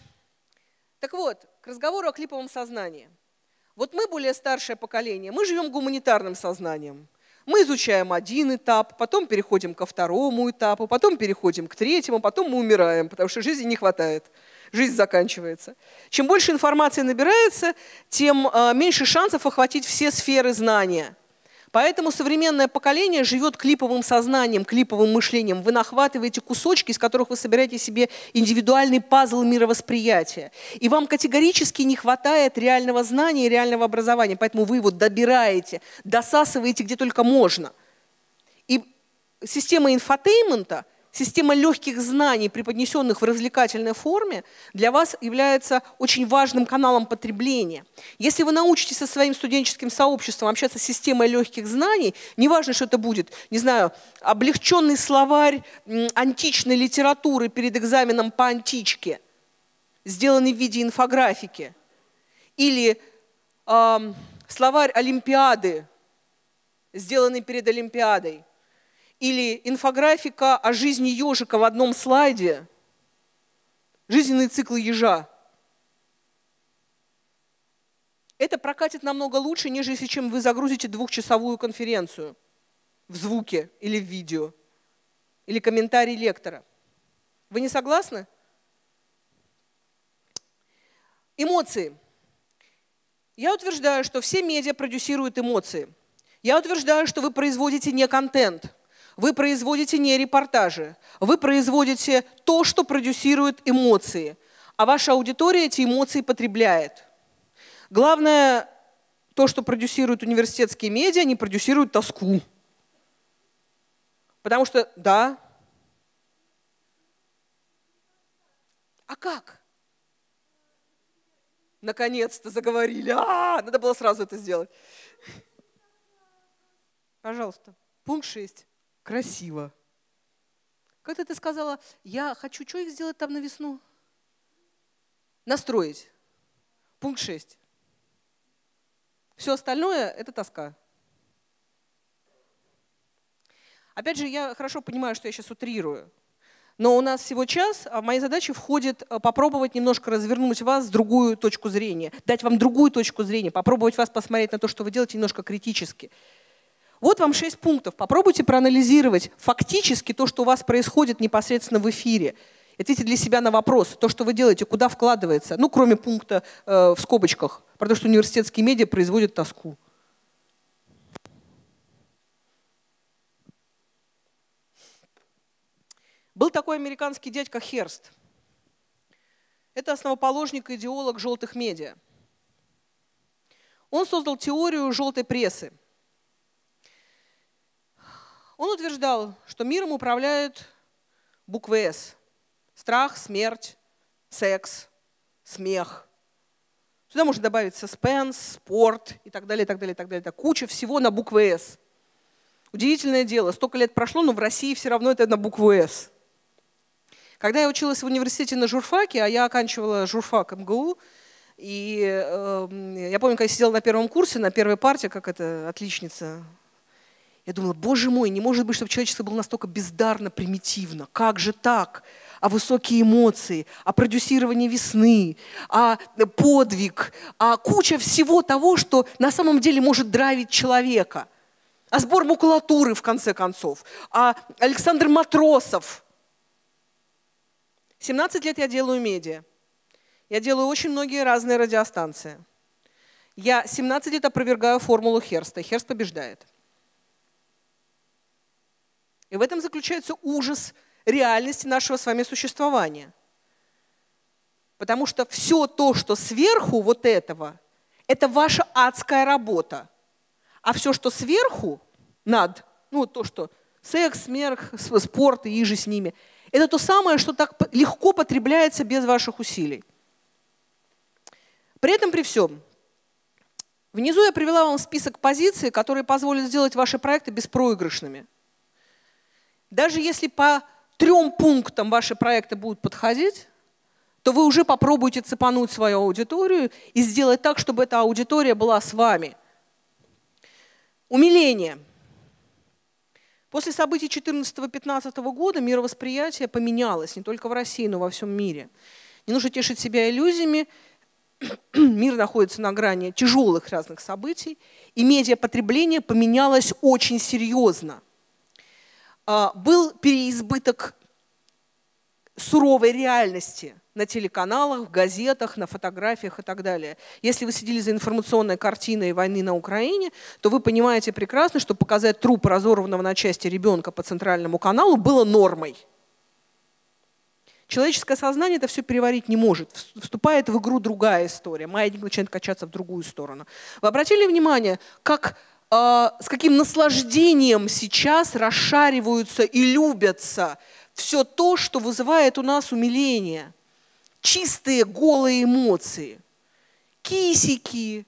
так вот, к разговору о клиповом сознании. Вот мы более старшее поколение, мы живем гуманитарным сознанием. Мы изучаем один этап, потом переходим ко второму этапу, потом переходим к третьему, потом мы умираем, потому что жизни не хватает. Жизнь заканчивается. Чем больше информации набирается, тем э, меньше шансов охватить все сферы знания – Поэтому современное поколение живет клиповым сознанием, клиповым мышлением. Вы нахватываете кусочки, из которых вы собираете себе индивидуальный пазл мировосприятия. И вам категорически не хватает реального знания и реального образования. Поэтому вы его добираете, досасываете где только можно. И система инфотеймента – система легких знаний, преподнесенных в развлекательной форме, для вас является очень важным каналом потребления. Если вы научитесь со своим студенческим сообществом общаться с системой легких знаний, неважно, что это будет, не знаю, облегченный словарь античной литературы перед экзаменом по античке, сделанный в виде инфографики, или э, словарь Олимпиады, сделанный перед Олимпиадой – или инфографика о жизни ежика в одном слайде, жизненный цикл ежа. Это прокатит намного лучше, нежели чем вы загрузите двухчасовую конференцию в звуке или в видео, или комментарий лектора. Вы не согласны? Эмоции. Я утверждаю, что все медиа продюсируют эмоции. Я утверждаю, что вы производите не контент – вы производите не репортажи, вы производите то, что продюсирует эмоции, а ваша аудитория эти эмоции потребляет. Главное, то, что продюсируют университетские медиа, они продюсируют тоску. Потому что, да. А как? Наконец-то заговорили. А, надо было сразу это сделать. Пожалуйста. Пункт 6 красиво. Как-то ты сказала, я хочу что их сделать там на весну? Настроить. Пункт 6. Все остальное – это тоска. Опять же, я хорошо понимаю, что я сейчас утрирую. Но у нас всего час, а в мои задачи входит э, попробовать немножко развернуть вас с другую точку зрения, дать вам другую точку зрения, попробовать вас посмотреть на то, что вы делаете немножко критически. Вот вам шесть пунктов. Попробуйте проанализировать фактически то, что у вас происходит непосредственно в эфире. Ответьте для себя на вопрос, то, что вы делаете, куда вкладывается, ну, кроме пункта э, в скобочках, про то, что университетские медиа производят тоску. Был такой американский дядька Херст. Это основоположник и идеолог желтых медиа. Он создал теорию желтой прессы – он утверждал, что миром управляют буквы «С». Страх, смерть, секс, смех. Сюда можно добавить саспенс, спорт и так далее, и так далее, и так далее. Куча всего на букву «С». Удивительное дело, столько лет прошло, но в России все равно это на букву «С». Когда я училась в университете на журфаке, а я оканчивала журфак МГУ, и э, я помню, когда я сидела на первом курсе, на первой партии, как это отличница я думала, боже мой, не может быть, чтобы человечество было настолько бездарно, примитивно. Как же так? А высокие эмоции, а продюсирование весны, а подвиг, а куча всего того, что на самом деле может драйвить человека. А сбор макулатуры, в конце концов. А Александр Матросов. 17 лет я делаю медиа. Я делаю очень многие разные радиостанции. Я 17 лет опровергаю формулу Херста. Херст побеждает. И в этом заключается ужас реальности нашего с вами существования. Потому что все то, что сверху вот этого, это ваша адская работа. А все, что сверху, над, ну то, что секс, смех, спорт и иже с ними, это то самое, что так легко потребляется без ваших усилий. При этом, при всем, внизу я привела вам список позиций, которые позволят сделать ваши проекты беспроигрышными – даже если по трем пунктам ваши проекты будут подходить, то вы уже попробуете цепануть свою аудиторию и сделать так, чтобы эта аудитория была с вами. Умиление. После событий 14-15 года мировосприятие поменялось не только в России, но и во всем мире. Не нужно тешить себя иллюзиями. [CLEARS THROAT] Мир находится на грани тяжелых разных событий, и медиапотребление поменялось очень серьезно – был переизбыток суровой реальности на телеканалах, в газетах, на фотографиях и так далее. Если вы следили за информационной картиной войны на Украине, то вы понимаете прекрасно, что показать труп разорванного на части ребенка по центральному каналу было нормой. Человеческое сознание это все переварить не может. Вступает в игру другая история. Маятник начинает качаться в другую сторону. Вы обратили внимание, как с каким наслаждением сейчас расшариваются и любятся все то, что вызывает у нас умиление. Чистые голые эмоции. Кисики,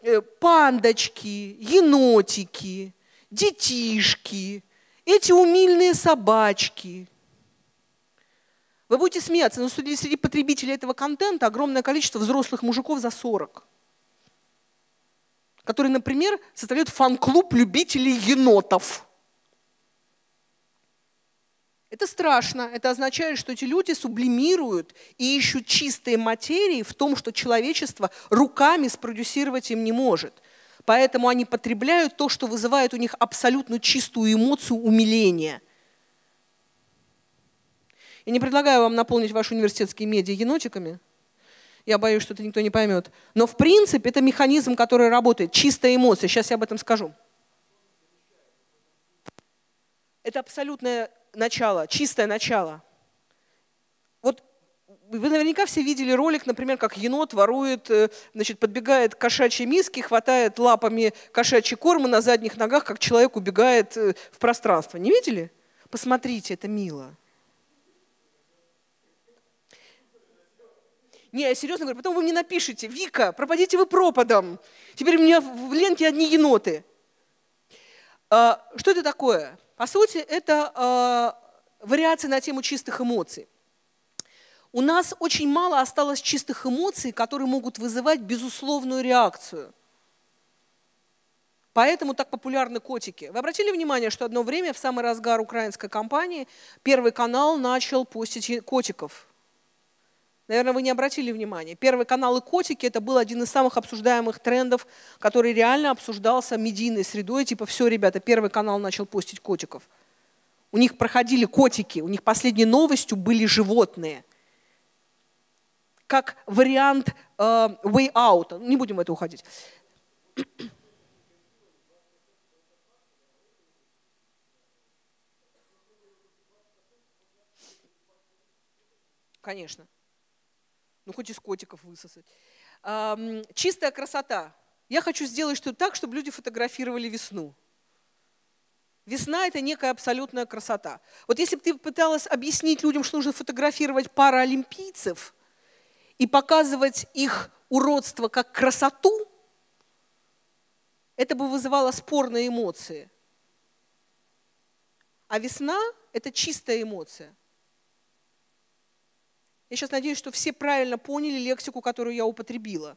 э, пандочки, енотики, детишки, эти умильные собачки. Вы будете смеяться, но среди потребителей этого контента огромное количество взрослых мужиков за 40 которые, например, составляют фан-клуб любителей енотов. Это страшно. Это означает, что эти люди сублимируют и ищут чистые материи в том, что человечество руками спродюсировать им не может. Поэтому они потребляют то, что вызывает у них абсолютно чистую эмоцию умиления. Я не предлагаю вам наполнить ваши университетские медиа енотиками. Я боюсь, что это никто не поймет. Но в принципе это механизм, который работает. Чистая эмоция. Сейчас я об этом скажу. Это абсолютное начало, чистое начало. Вот вы наверняка все видели ролик, например, как енот ворует, э, значит, подбегает к кошачьей миске, хватает лапами кошачий корм на задних ногах, как человек убегает э, в пространство. Не видели? Посмотрите, это мило. Не, я серьезно говорю, потом вы мне напишите, Вика, пропадите вы пропадом. Теперь у меня в ленте одни еноты. А, что это такое? По сути, это э, вариация на тему чистых эмоций. У нас очень мало осталось чистых эмоций, которые могут вызывать безусловную реакцию. Поэтому так популярны котики. Вы обратили внимание, что одно время, в самый разгар украинской кампании, Первый канал начал постить котиков. Наверное, вы не обратили внимания. Первый канал и котики – это был один из самых обсуждаемых трендов, который реально обсуждался медийной средой. Типа, все, ребята, Первый канал начал постить котиков. У них проходили котики, у них последней новостью были животные. Как вариант э, way out. Не будем в это уходить. Конечно ну хоть из котиков высосать. Чистая красота. Я хочу сделать что-то так, чтобы люди фотографировали весну. Весна – это некая абсолютная красота. Вот если бы ты пыталась объяснить людям, что нужно фотографировать паралимпийцев и показывать их уродство как красоту, это бы вызывало спорные эмоции. А весна – это чистая эмоция – я сейчас надеюсь, что все правильно поняли лексику, которую я употребила.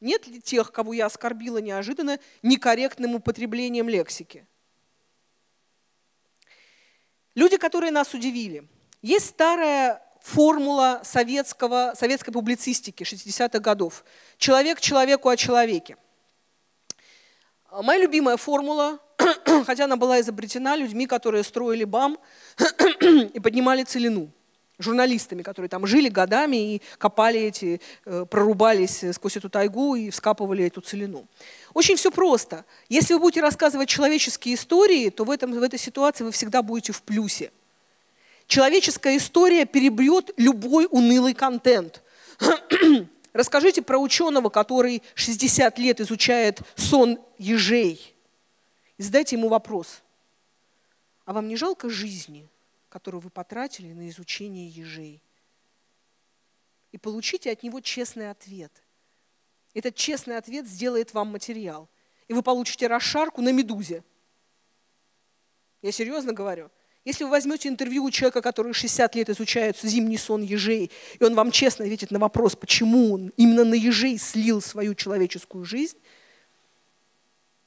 Нет ли тех, кого я оскорбила неожиданно некорректным употреблением лексики? Люди, которые нас удивили. Есть старая формула советского, советской публицистики 60-х годов. Человек человеку о человеке. Моя любимая формула, [COUGHS] хотя она была изобретена людьми, которые строили БАМ [COUGHS] и поднимали целину журналистами, которые там жили годами и копали эти, э, прорубались сквозь эту тайгу и вскапывали эту целину. Очень все просто. Если вы будете рассказывать человеческие истории, то в, этом, в этой ситуации вы всегда будете в плюсе. Человеческая история перебьет любой унылый контент. [COUGHS] Расскажите про ученого, который 60 лет изучает сон ежей. И задайте ему вопрос. А вам не жалко жизни, которую вы потратили на изучение ежей? И получите от него честный ответ. Этот честный ответ сделает вам материал. И вы получите расшарку на медузе. Я серьезно говорю. Если вы возьмете интервью у человека, который 60 лет изучает зимний сон ежей, и он вам честно ответит на вопрос, почему он именно на ежей слил свою человеческую жизнь,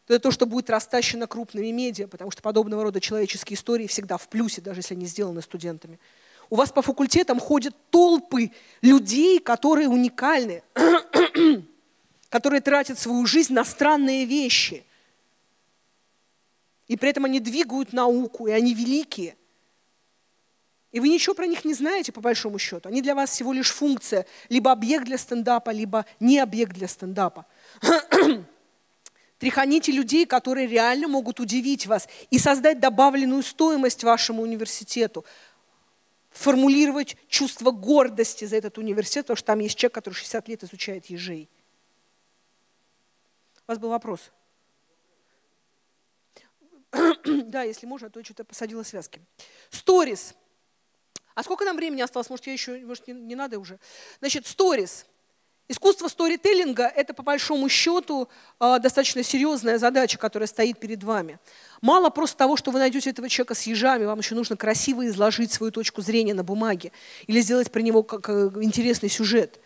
это то, что будет растащено крупными медиа, потому что подобного рода человеческие истории всегда в плюсе, даже если они сделаны студентами. У вас по факультетам ходят толпы людей, которые уникальны, [CLEARS THROAT] которые тратят свою жизнь на странные вещи – и при этом они двигают науку, и они великие. И вы ничего про них не знаете, по большому счету. Они для вас всего лишь функция, либо объект для стендапа, либо не объект для стендапа. [CLEARS THROAT] Тряханите людей, которые реально могут удивить вас и создать добавленную стоимость вашему университету. Формулировать чувство гордости за этот университет, потому что там есть человек, который 60 лет изучает ежей. У вас был вопрос? [CLEARS THROAT] да, если можно, а то я что-то посадила связки. Сторис. А сколько нам времени осталось? Может, я еще, может, не, не надо уже? Значит, сторис. Искусство сторителлинга – это, по большому счету, а, достаточно серьезная задача, которая стоит перед вами. Мало просто того, что вы найдете этого человека с ежами, вам еще нужно красиво изложить свою точку зрения на бумаге или сделать про него как э, интересный сюжет.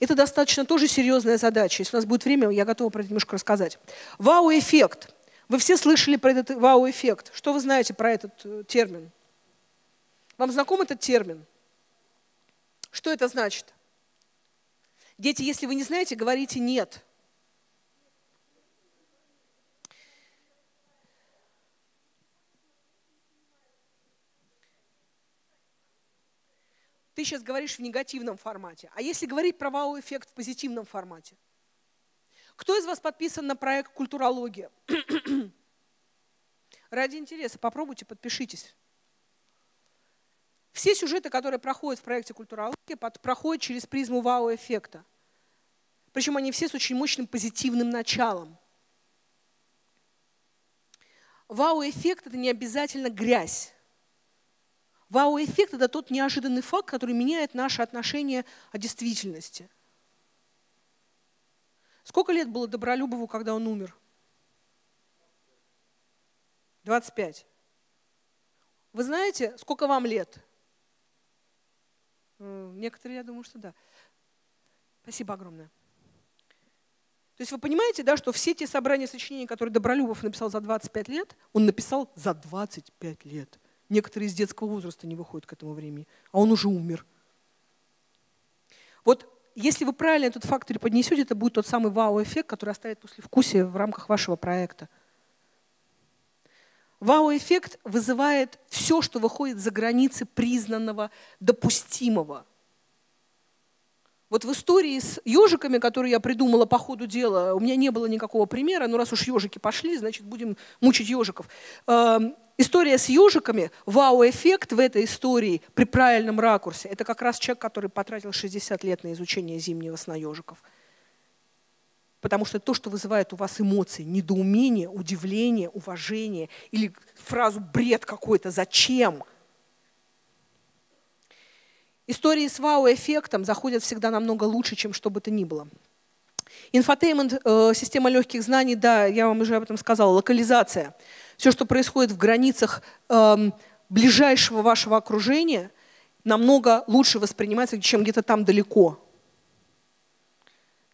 Это достаточно тоже серьезная задача. Если у нас будет время, я готова про это немножко рассказать. Вау-эффект. Вы все слышали про этот вау-эффект. Что вы знаете про этот э, термин? Вам знаком этот термин? Что это значит? Дети, если вы не знаете, говорите «нет». Ты сейчас говоришь в негативном формате. А если говорить про вау-эффект в позитивном формате? Кто из вас подписан на проект «Культурология»? [CLEARS THROAT] Ради интереса попробуйте, подпишитесь. Все сюжеты, которые проходят в проекте «Культурология», проходят через призму вау-эффекта. Причем они все с очень мощным позитивным началом. Вау-эффект – это не обязательно грязь. Вау-эффект – это тот неожиданный факт, который меняет наше отношение о действительности. Сколько лет было Добролюбову, когда он умер? 25. Вы знаете, сколько вам лет? Некоторые, я думаю, что да. Спасибо огромное. То есть вы понимаете, да, что все те собрания сочинений, которые Добролюбов написал за 25 лет, он написал за 25 лет. Некоторые из детского возраста не выходят к этому времени, а он уже умер. Вот если вы правильно этот фактор поднесете, это будет тот самый вау-эффект, который оставит послевкусие в рамках вашего проекта. Вау-эффект вызывает все, что выходит за границы признанного, допустимого. Вот в истории с ежиками, которую я придумала по ходу дела, у меня не было никакого примера, но раз уж ежики пошли, значит будем мучить ежиков. Эм, история с ежиками, вау-эффект в этой истории при правильном ракурсе, это как раз человек, который потратил 60 лет на изучение зимнего сна ежиков потому что то, что вызывает у вас эмоции, недоумение, удивление, уважение или фразу «бред какой-то», «зачем?», Истории с вау-эффектом заходят всегда намного лучше, чем что бы то ни было. Инфотеймент, э, система легких знаний, да, я вам уже об этом сказала, локализация. Все, что происходит в границах э, ближайшего вашего окружения, намного лучше воспринимается, чем где-то там далеко.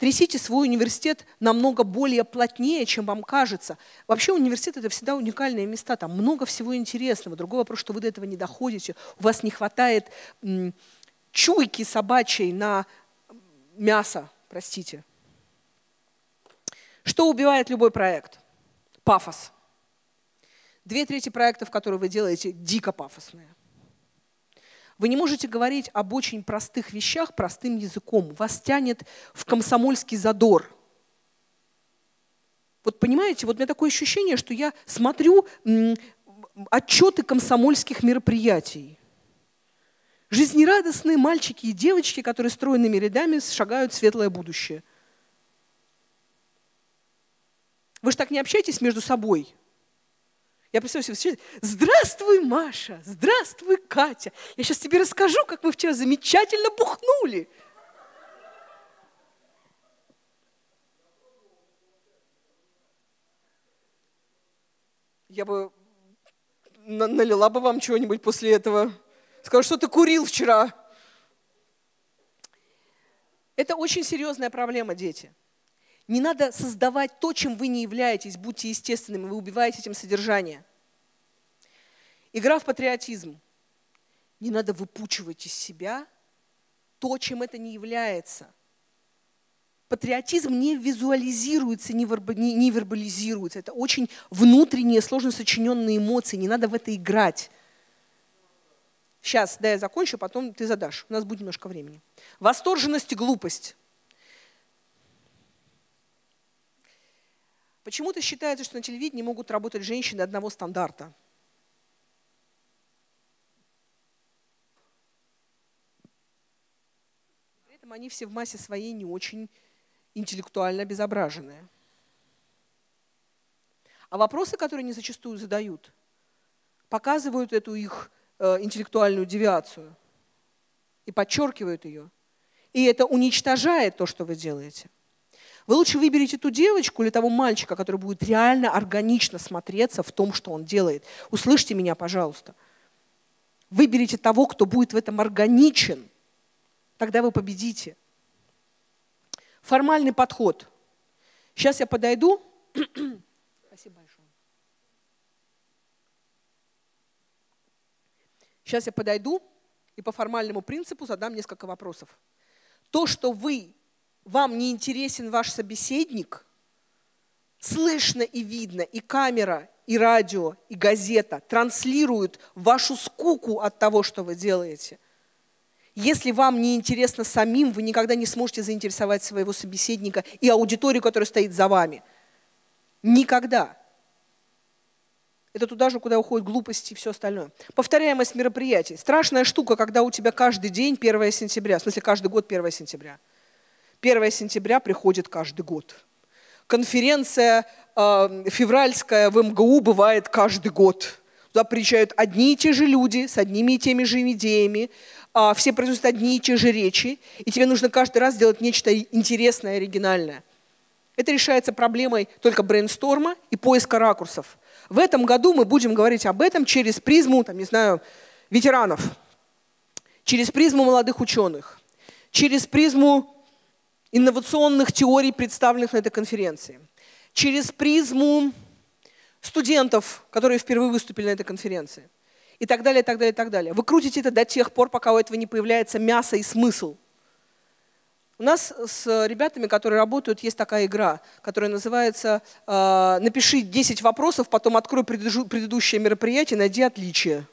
Трясите свой университет намного более плотнее, чем вам кажется. Вообще университет – это всегда уникальные места, там много всего интересного. Другой вопрос, что вы до этого не доходите, у вас не хватает чуйки собачьей на мясо, простите. Что убивает любой проект? Пафос. Две трети проектов, которые вы делаете, дико пафосные. Вы не можете говорить об очень простых вещах простым языком. Вас тянет в комсомольский задор. Вот понимаете, вот у меня такое ощущение, что я смотрю отчеты комсомольских мероприятий. Жизнерадостные мальчики и девочки, которые стройными рядами шагают в светлое будущее. Вы же так не общаетесь между собой. Я представляю себе, здравствуй, Маша, здравствуй, Катя. Я сейчас тебе расскажу, как мы вчера замечательно бухнули. Я бы налила бы вам чего-нибудь после этого. Сказала, что ты курил вчера. Это очень серьезная проблема, дети. Не надо создавать то, чем вы не являетесь, будьте естественными, вы убиваете этим содержание. Игра в патриотизм. Не надо выпучивать из себя то, чем это не является. Патриотизм не визуализируется, не, вербализируется. Это очень внутренние, сложно сочиненные эмоции. Не надо в это играть. Сейчас, да, я закончу, потом ты задашь. У нас будет немножко времени. Восторженность и глупость. Почему-то считается, что на телевидении могут работать женщины одного стандарта. При этом они все в массе своей не очень интеллектуально обезображенные. А вопросы, которые они зачастую задают, показывают эту их э, интеллектуальную девиацию и подчеркивают ее. И это уничтожает то, что вы делаете. Вы лучше выберите ту девочку или того мальчика, который будет реально органично смотреться в том, что он делает. Услышьте меня, пожалуйста. Выберите того, кто будет в этом органичен. Тогда вы победите. Формальный подход. Сейчас я подойду. [CLEARS THROAT] Спасибо большое. Сейчас я подойду и по формальному принципу задам несколько вопросов. То, что вы вам не интересен ваш собеседник, слышно и видно, и камера, и радио, и газета транслируют вашу скуку от того, что вы делаете. Если вам не интересно самим, вы никогда не сможете заинтересовать своего собеседника и аудиторию, которая стоит за вами. Никогда. Это туда же, куда уходят глупости и все остальное. Повторяемость мероприятий. Страшная штука, когда у тебя каждый день 1 сентября, в смысле каждый год 1 сентября – 1 сентября приходит каждый год. Конференция э, февральская в МГУ бывает каждый год. Туда приезжают одни и те же люди с одними и теми же идеями, э, все произносят одни и те же речи, и тебе нужно каждый раз делать нечто интересное, оригинальное. Это решается проблемой только брейнсторма и поиска ракурсов. В этом году мы будем говорить об этом через призму, там, не знаю, ветеранов, через призму молодых ученых, через призму инновационных теорий, представленных на этой конференции, через призму студентов, которые впервые выступили на этой конференции, и так далее, и так далее, и так далее. Вы крутите это до тех пор, пока у этого не появляется мясо и смысл. У нас с ребятами, которые работают, есть такая игра, которая называется э, «Напиши 10 вопросов, потом открой предыдущее мероприятие, найди отличия».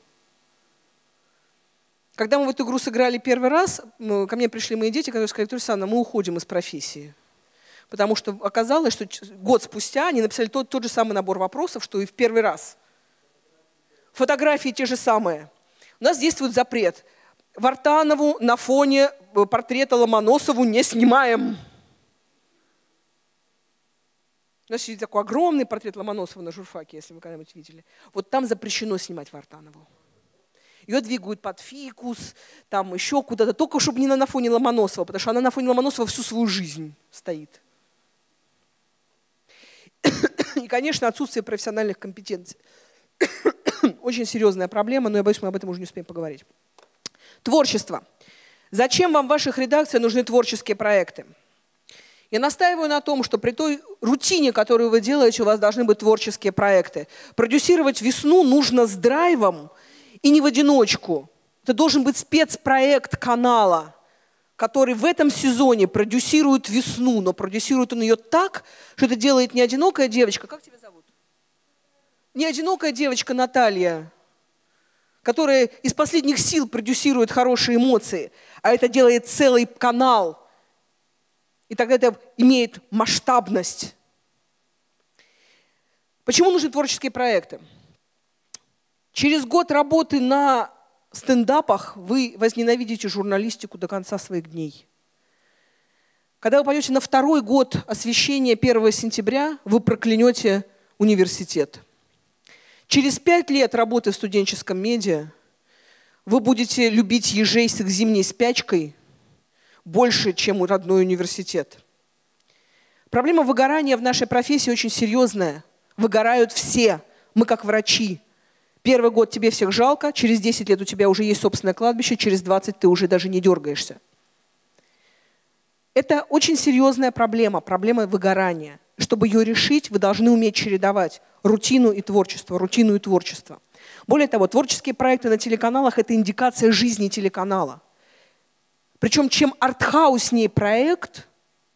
Когда мы в эту игру сыграли первый раз, ко мне пришли мои дети, которые сказали, Виктория Александровна, мы уходим из профессии. Потому что оказалось, что год спустя они написали тот, тот же самый набор вопросов, что и в первый раз. Фотографии те же самые. У нас действует запрет. Вартанову на фоне э, портрета Ломоносову не снимаем. У нас есть такой огромный портрет Ломоносова на журфаке, если вы когда-нибудь видели. Вот там запрещено снимать Вартанову ее двигают под фикус, там еще куда-то, только чтобы не на фоне Ломоносова, потому что она на фоне Ломоносова всю свою жизнь стоит. И, конечно, отсутствие профессиональных компетенций. Очень серьезная проблема, но я боюсь, мы об этом уже не успеем поговорить. Творчество. Зачем вам в ваших редакциях нужны творческие проекты? Я настаиваю на том, что при той рутине, которую вы делаете, у вас должны быть творческие проекты. Продюсировать весну нужно с драйвом – и не в одиночку. Это должен быть спецпроект канала, который в этом сезоне продюсирует весну, но продюсирует он ее так, что это делает не одинокая девочка. Как тебя зовут? Не одинокая девочка Наталья, которая из последних сил продюсирует хорошие эмоции, а это делает целый канал. И тогда это имеет масштабность. Почему нужны творческие проекты? Через год работы на стендапах вы возненавидите журналистику до конца своих дней. Когда вы пойдете на второй год освещения 1 сентября, вы проклянете университет. Через пять лет работы в студенческом медиа вы будете любить ежей с их зимней спячкой больше, чем родной университет. Проблема выгорания в нашей профессии очень серьезная. Выгорают все. Мы как врачи. Первый год тебе всех жалко, через 10 лет у тебя уже есть собственное кладбище, через 20 ты уже даже не дергаешься. Это очень серьезная проблема, проблема выгорания. Чтобы ее решить, вы должны уметь чередовать рутину и творчество, рутину и творчество. Более того, творческие проекты на телеканалах – это индикация жизни телеканала. Причем чем артхауснее проект,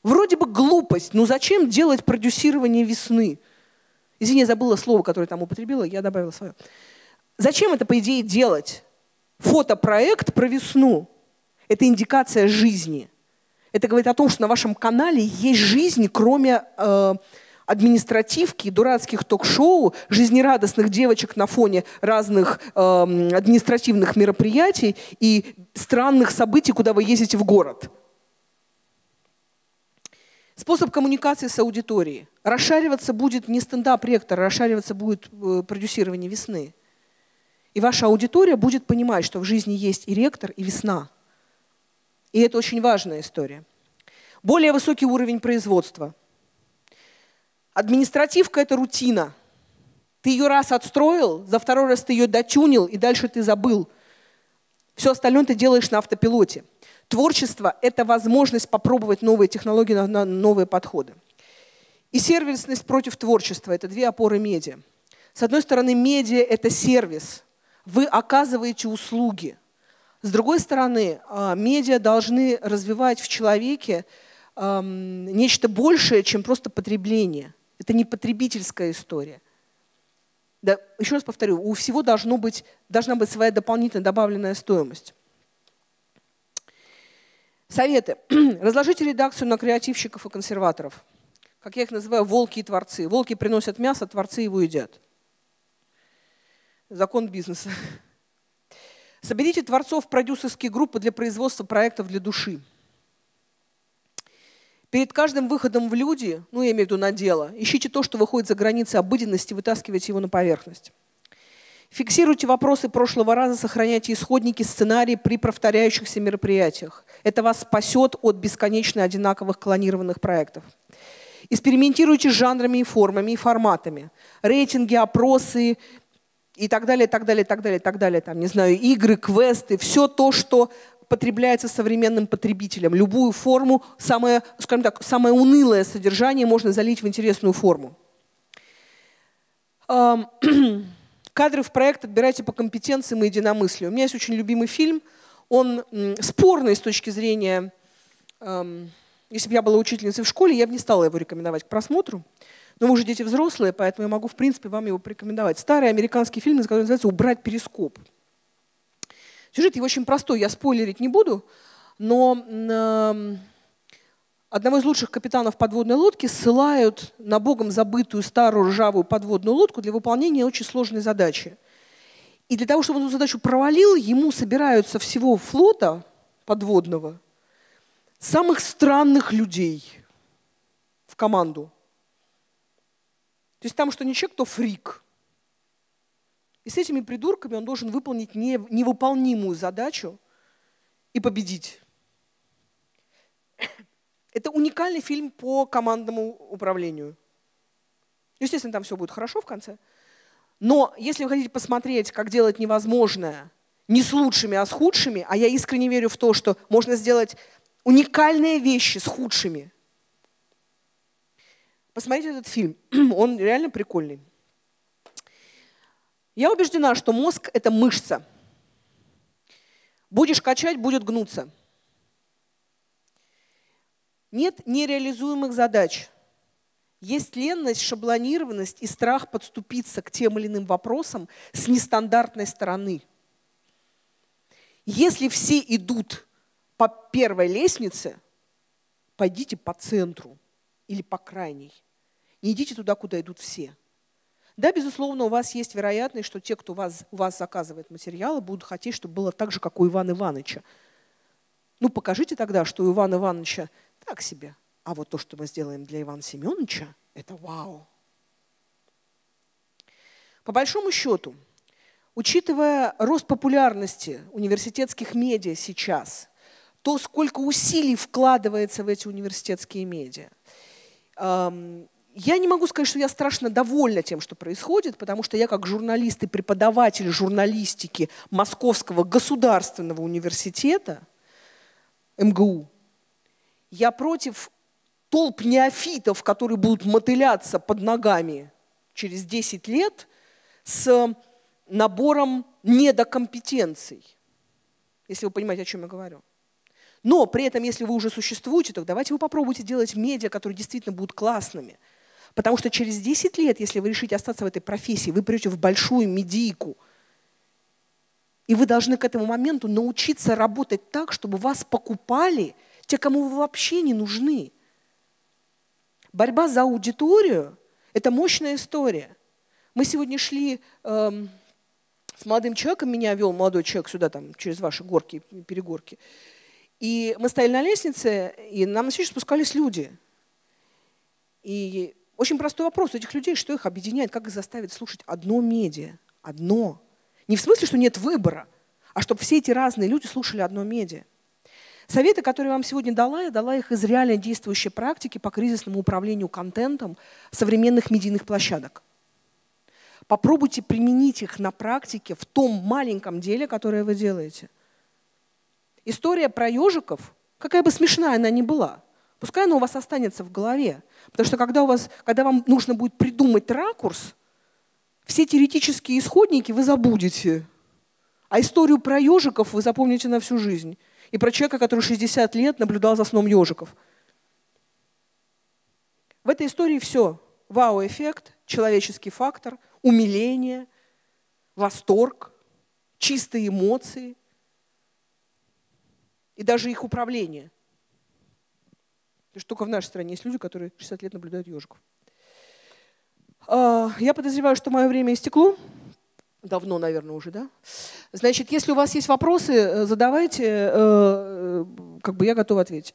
вроде бы глупость, но зачем делать продюсирование весны? Извини, я забыла слово, которое там употребила, я добавила свое. Зачем это, по идее, делать? фотопроект про весну. Это индикация жизни. Это говорит о том, что на вашем канале есть жизнь, кроме э, административки, дурацких ток-шоу, жизнерадостных девочек на фоне разных э, административных мероприятий и странных событий, куда вы ездите в город. Способ коммуникации с аудиторией. Расшариваться будет не стендап-ректор, расшариваться будет э, продюсирование весны. И ваша аудитория будет понимать, что в жизни есть и ректор, и весна. И это очень важная история. Более высокий уровень производства. Административка – это рутина. Ты ее раз отстроил, за второй раз ты ее дотюнил, и дальше ты забыл. Все остальное ты делаешь на автопилоте. Творчество – это возможность попробовать новые технологии, новые подходы. И сервисность против творчества – это две опоры медиа. С одной стороны, медиа – это сервис. Вы оказываете услуги. С другой стороны, а, медиа должны развивать в человеке нечто большее, чем просто потребление. Это не потребительская история. Да, еще раз повторю, у всего должно быть, должна быть своя дополнительная добавленная стоимость. Советы. [CLEARS THROAT] Разложите редакцию на креативщиков и консерваторов. Как я их называю, волки и творцы. Волки приносят мясо, творцы его едят. Закон бизнеса. Соберите творцов продюсерские группы для производства проектов для души. Перед каждым выходом в люди, ну я имею в виду на дело, ищите то, что выходит за границы обыденности, вытаскивайте его на поверхность. Фиксируйте вопросы прошлого раза, сохраняйте исходники, сценарии при повторяющихся мероприятиях. Это вас спасет от бесконечно одинаковых клонированных проектов. Экспериментируйте с жанрами и формами, и форматами. Рейтинги, опросы и так далее, так далее, так далее, так далее. Там, не знаю, игры, квесты, все то, что потребляется современным потребителем. Любую форму, самое, скажем так, самое унылое содержание можно залить в интересную форму. [CLEARS THROAT] Кадры в проект отбирайте по компетенциям и единомыслию. У меня есть очень любимый фильм. Он спорный с точки зрения... Если бы я была учительницей в школе, я бы не стала его рекомендовать к просмотру. Но вы уже дети взрослые, поэтому я могу, в принципе, вам его порекомендовать. Старый американский фильм, который называется «Убрать перископ». Сюжет его очень простой, я спойлерить не буду, но одного из лучших капитанов подводной лодки ссылают на богом забытую старую ржавую подводную лодку для выполнения очень сложной задачи. И для того, чтобы он эту задачу провалил, ему собираются всего флота подводного самых странных людей в команду. То есть там что не человек, то фрик. И с этими придурками он должен выполнить невыполнимую задачу и победить. Это уникальный фильм по командному управлению. Естественно, там все будет хорошо в конце. Но если вы хотите посмотреть, как делать невозможное, не с лучшими, а с худшими, а я искренне верю в то, что можно сделать уникальные вещи с худшими, посмотрите этот фильм. [CLEARS THROAT] Он реально прикольный. Я убеждена, что мозг – это мышца. Будешь качать – будет гнуться. Нет нереализуемых задач. Есть ленность, шаблонированность и страх подступиться к тем или иным вопросам с нестандартной стороны. Если все идут по первой лестнице, пойдите по центру или по крайней. Не идите туда, куда идут все. Да, безусловно, у вас есть вероятность, что те, кто вас, у вас заказывает материалы, будут хотеть, чтобы было так же, как у Ивана Ивановича. Ну, покажите тогда, что у Ивана Ивановича так себе. А вот то, что мы сделаем для Ивана Семеновича, это вау. По большому счету, учитывая рост популярности университетских медиа сейчас, то, сколько усилий вкладывается в эти университетские медиа, я не могу сказать, что я страшно довольна тем, что происходит, потому что я как журналист и преподаватель журналистики Московского государственного университета, МГУ, я против толп неофитов, которые будут мотыляться под ногами через 10 лет с набором недокомпетенций, если вы понимаете, о чем я говорю. Но при этом, если вы уже существуете, то давайте вы попробуйте делать медиа, которые действительно будут классными – Потому что через 10 лет, если вы решите остаться в этой профессии, вы придете в большую медийку. И вы должны к этому моменту научиться работать так, чтобы вас покупали те, кому вы вообще не нужны. Борьба за аудиторию – это мощная история. Мы сегодня шли эм, с молодым человеком, меня вел молодой человек сюда, там, через ваши горки, перегорки. И мы стояли на лестнице, и нам на встречу спускались люди. И очень простой вопрос у этих людей, что их объединяет, как их заставить слушать одно медиа, одно. Не в смысле, что нет выбора, а чтобы все эти разные люди слушали одно медиа. Советы, которые я вам сегодня дала, я дала их из реально действующей практики по кризисному управлению контентом современных медийных площадок. Попробуйте применить их на практике в том маленьком деле, которое вы делаете. История про ежиков, какая бы смешная она ни была, пускай она у вас останется в голове. Потому что когда, у вас, когда вам нужно будет придумать ракурс, все теоретические исходники вы забудете. А историю про ежиков вы запомните на всю жизнь. И про человека, который 60 лет наблюдал за сном ежиков. В этой истории все. Вау-эффект, человеческий фактор, умиление, восторг, чистые эмоции и даже их управление. Потому что только в нашей стране есть люди, которые 60 лет наблюдают ежиков. А, я подозреваю, что мое время истекло. Давно, наверное, уже, да? Значит, если у вас есть вопросы, э, задавайте, э, э, как бы я готова ответить.